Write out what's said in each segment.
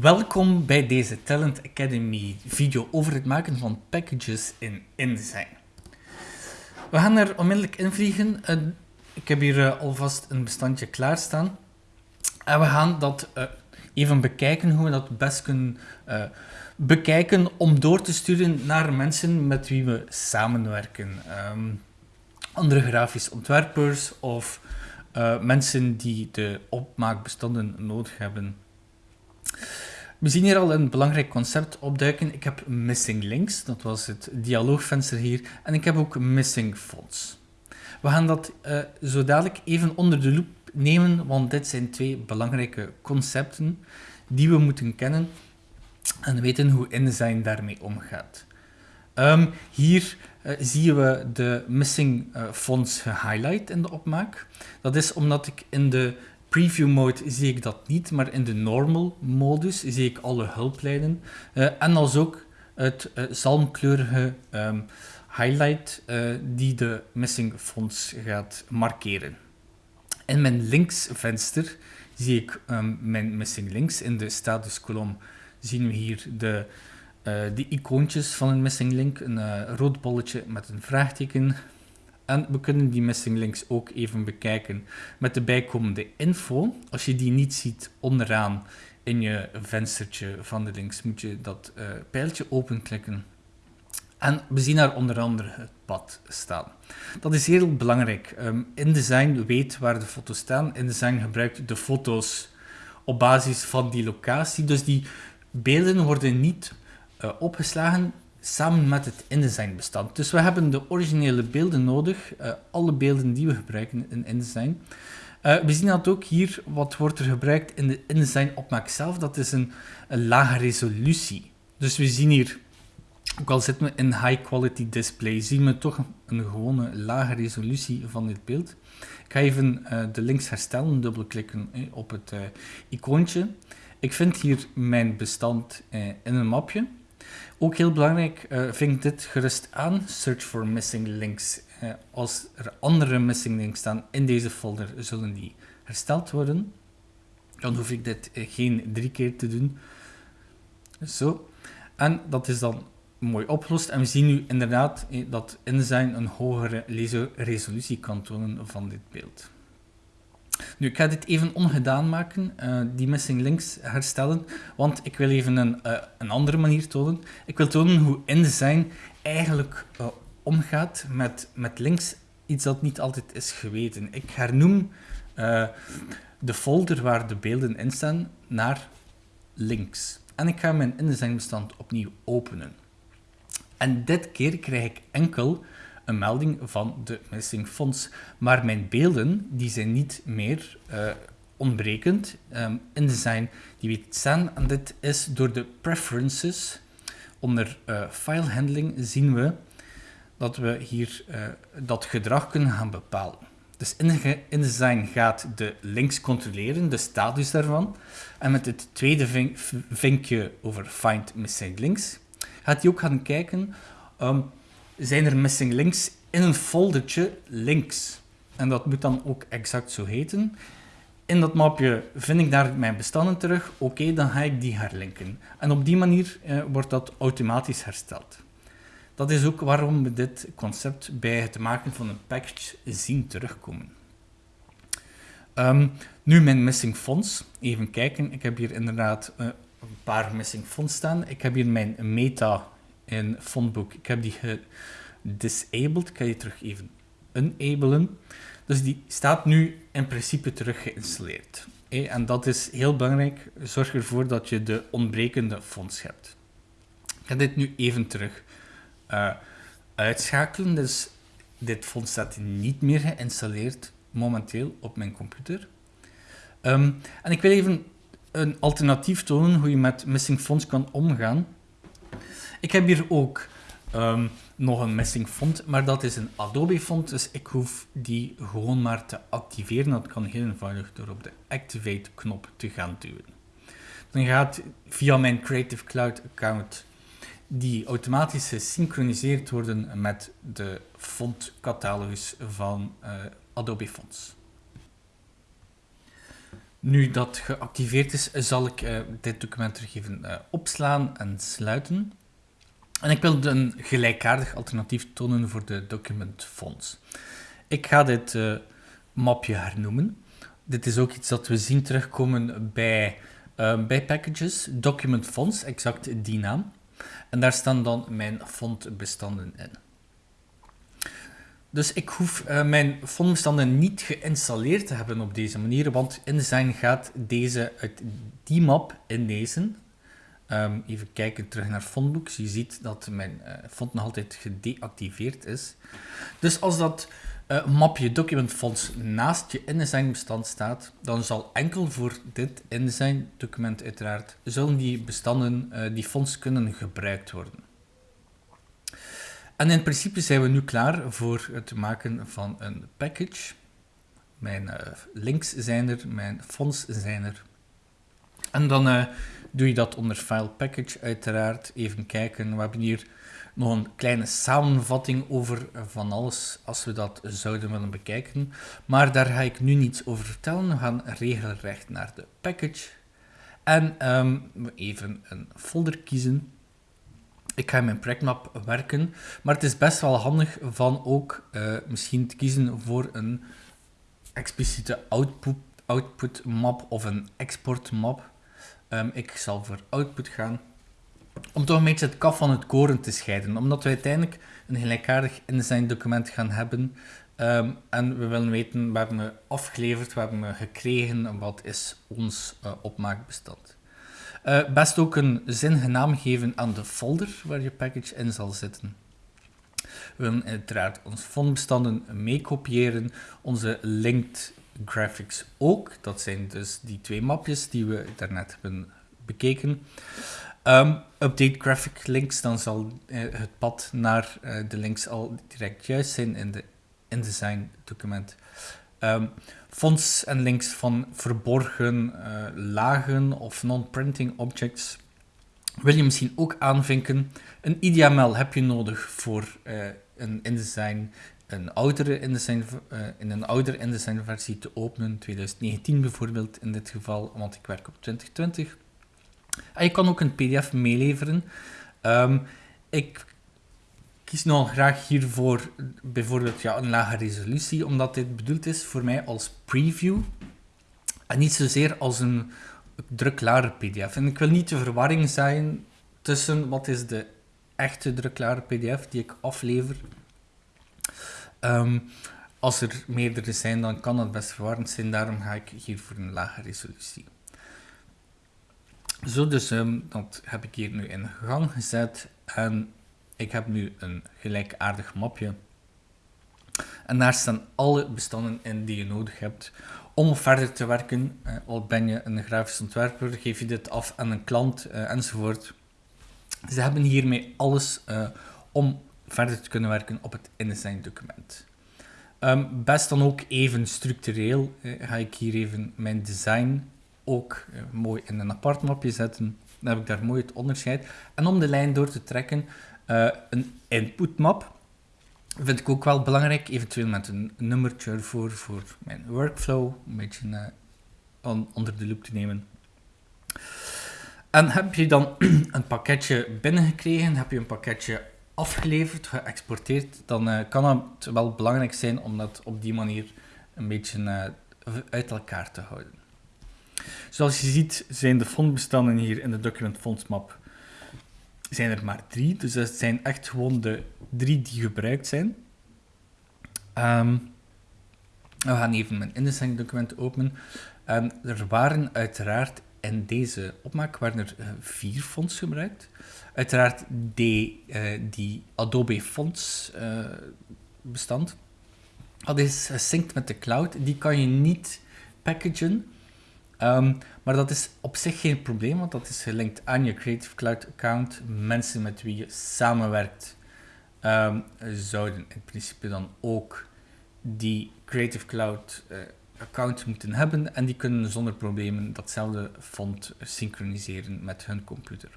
Welkom bij deze Talent Academy video over het maken van packages in InDesign. We gaan er onmiddellijk in vliegen. Ik heb hier eh, alvast een bestandje klaarstaan. En we gaan dat eh, even bekijken, hoe we dat best kunnen uh, bekijken om door te sturen naar mensen met wie we samenwerken. Um, andere grafisch ontwerpers of mensen die de opmaakbestanden nodig hebben. We zien hier al een belangrijk concept opduiken. Ik heb missing links, dat was het dialoogvenster hier. En ik heb ook missing fonts. We gaan dat uh, zo dadelijk even onder de loep nemen, want dit zijn twee belangrijke concepten die we moeten kennen en weten hoe InDesign daarmee omgaat. Um, hier uh, zien we de missing uh, fonts gehighlight in de opmaak. Dat is omdat ik in de preview mode zie ik dat niet, maar in de normal modus zie ik alle hulplijnen. Uh, en als ook het uh, zalmkleurige um, highlight uh, die de missing fonts gaat markeren. In mijn links venster zie ik um, mijn missing links. In de statuskolom zien we hier de, de icoontjes van een missing link. Een rood bolletje met een vraagteken, en we kunnen die missing links ook even bekijken met de bijkomende info. Als je die niet ziet onderaan in je venstertje van de links, moet je dat uh, pijltje openklikken. En we zien daar onder andere het pad staan. Dat is heel belangrijk. Um, InDesign weet waar de foto's staan. InDesign gebruikt de foto's op basis van die locatie. Dus die beelden worden niet uh, opgeslagen samen met het InDesign bestand. Dus we hebben de originele beelden nodig, uh, alle beelden die we gebruiken in InDesign. Uh, we zien dat ook hier, wat wordt er gebruikt in de InDesign opmaak zelf, dat is een, lage resolutie. Dus we zien hier, ook al zitten we in high quality display, zien we toch een gewone lage resolutie van dit beeld. Ik ga even uh, de links herstellen, dubbelklikken eh, op het icoontje. Ik vind hier mijn bestand in een mapje. Ook heel belangrijk uh, vind ik dit gerust aan, search for missing links. Uh, als er andere missing links staan in deze folder, zullen die hersteld worden. Dan hoef ik dit uh, geen drie keer te doen. Zo. En dat is dan mooi opgelost. En we zien nu inderdaad dat InDesign een hogere resolutie kan tonen van dit beeld. Nu, ik ga dit even ongedaan maken, uh, die missing links herstellen, want ik wil even een, uh, een andere manier tonen. Ik wil tonen hoe InDesign eigenlijk uh, omgaat met, met links, iets dat niet altijd is geweten. Ik hernoem de folder waar de beelden in staan naar links. En ik ga mijn InDesign bestand opnieuw openen. En dit keer krijg ik enkel een melding van de missing fonts. Maar mijn beelden die zijn niet meer uh, ontbrekend. Um, InDesign die weet staan en dit is door de preferences. Onder uh, file handling zien we dat we hier uh, dat gedrag kunnen gaan bepalen. Dus InDesign gaat de links controleren, de status daarvan. En met het tweede vink vinkje over Find Missing Links gaat hij ook gaan kijken um, zijn er missing links in een foldertje links. En dat moet dan ook exact zo heten. In dat mapje vind ik daar mijn bestanden terug. Oké, dan ga ik die herlinken. En op die manier eh, wordt dat automatisch hersteld. Dat is ook waarom we dit concept bij het maken van een package zien terugkomen. Um, nu mijn missing fonts. Even kijken. Ik heb hier inderdaad uh, een paar missing fonts staan. Ik heb hier mijn meta in fontboek. Ik heb die disabled. Ik ga die terug even enablen. Dus die staat nu in principe terug geïnstalleerd. En dat is heel belangrijk. Zorg ervoor dat je de ontbrekende fonts hebt. Ik ga dit nu even terug uh, uitschakelen. Dus dit font staat niet meer geïnstalleerd momenteel op mijn computer. Um, en ik wil even een alternatief tonen hoe je met missing fonts kan omgaan. Ik heb hier ook um, nog een missing font, maar dat is een Adobe font, dus ik hoef die gewoon maar te activeren. Dat kan heel eenvoudig door op de Activate knop te gaan duwen. Dan gaat via mijn Creative Cloud account die automatisch gesynchroniseerd worden met de fontcatalogus van uh, Adobe Fonts. Nu dat geactiveerd is, zal ik uh, dit document terug even uh, opslaan en sluiten. En ik wil een gelijkaardig alternatief tonen voor de documentfonts. Ik ga dit uh, mapje hernoemen. Dit is ook iets dat we zien terugkomen bij, bij packages. Document fonts, exact die naam. En daar staan dan mijn fontbestanden in. Dus ik hoef uh, mijn fontbestanden niet geïnstalleerd te hebben op deze manier, want InDesign gaat deze uit die map inlezen. Um, even kijken terug naar fontbooks. Je ziet dat mijn uh, font nog altijd gedeactiveerd is. Dus als dat uh, mapje document fonts naast je InDesign bestand staat, dan zal enkel voor dit InDesign document uiteraard, zullen die bestanden, die fonts kunnen gebruikt worden. En in principe zijn we nu klaar voor het maken van een package. Mijn links zijn er, mijn fonts zijn er. En dan doe je dat onder File Package uiteraard. Even kijken, we hebben hier nog een kleine samenvatting over van alles als we dat zouden willen bekijken. Maar daar ga ik nu niets over vertellen. We gaan regelrecht naar de package. En um, even een folder kiezen ik ga in mijn projectmap werken, maar het is best wel handig van ook uh, misschien te kiezen voor een expliciete output, output map of een export map. Um, ik zal voor output gaan, om toch een beetje het kaf van het koren te scheiden, omdat we uiteindelijk een gelijkaardig InDesign document gaan hebben um, en we willen weten, hebben we afgeleverd, hebben we gekregen, wat is ons uh, opmaakbestand. Uh, best ook een zinnige naam geven aan de folder waar je package in zal zitten. We willen uiteraard onze fontbestanden meekopiëren, onze linked graphics ook. Dat zijn dus die twee mapjes die we daarnet hebben bekeken. Um, update graphic links, dan zal uh, het pad naar uh, de links al direct juist zijn in de InDesign document. Um, fonts en links van verborgen uh, lagen of non-printing objects wil je misschien ook aanvinken. Een IDML heb je nodig voor uh, een InDesign, een oudere InDesign, uh, in een oudere InDesign versie te openen, 2019 bijvoorbeeld in dit geval, want ik werk op 2020. En je kan ook een PDF meeleveren. Um, ik kies nog graag hiervoor bijvoorbeeld ja, een lage resolutie, omdat dit bedoeld is voor mij als preview en niet zozeer als een druklare pdf. En ik wil niet de verwarring zijn tussen wat is de echte druklare pdf die ik aflever. Um, als er meerdere zijn, dan kan dat best verwarrend zijn. Daarom ga ik hier voor een lage resolutie. Zo, dus um, dat heb ik hier nu in gang gezet. En ik heb nu een gelijkaardig mapje. En daar staan alle bestanden in die je nodig hebt om verder te werken. Uh, al ben je een grafisch ontwerper, geef je dit af aan een klant uh, enzovoort. Ze hebben hiermee alles uh, om verder te kunnen werken op het InDesign document. Um, best dan ook even structureel ga ik hier even mijn design ook mooi in een apart mapje zetten. Dan heb ik daar mooi het onderscheid. En om de lijn door te trekken, uh, een inputmap vind ik ook wel belangrijk, eventueel met een nummertje ervoor voor mijn workflow, een beetje on, onder de loep te nemen. En heb je dan een pakketje binnengekregen, heb je een pakketje afgeleverd, geëxporteerd, dan uh, kan het wel belangrijk zijn om dat op die manier een beetje uit elkaar te houden. Zoals je ziet zijn de fondbestanden hier in de document fondsmap zijn er maar drie. Dus dat zijn echt gewoon de drie die gebruikt zijn. Um, we gaan even mijn InDesign document openen. Um, er waren uiteraard in deze opmaak waren er uh, vier fonts gebruikt. Uiteraard die, uh, die Adobe Fonts uh, bestand. Dat is gesynct met de cloud. Die kan je niet packagen. Um, maar dat is op zich geen probleem, want dat is gelinkt aan je Creative Cloud account. Mensen met wie je samenwerkt um, zouden in principe dan ook die Creative Cloud uh, account moeten hebben en die kunnen zonder problemen datzelfde font synchroniseren met hun computer.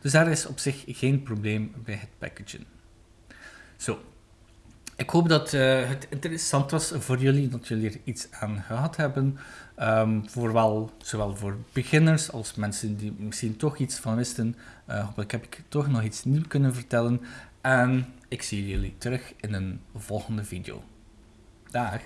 Dus daar is op zich geen probleem bij het packagen. Zo, Ik hoop dat eh, het interessant was voor jullie, dat jullie er iets aan gehad hebben. Um, voor wel, zowel voor beginners als mensen die misschien toch iets van wisten. Uh, hopelijk heb ik toch nog iets nieuws kunnen vertellen. En ik zie jullie terug in een volgende video. Dag!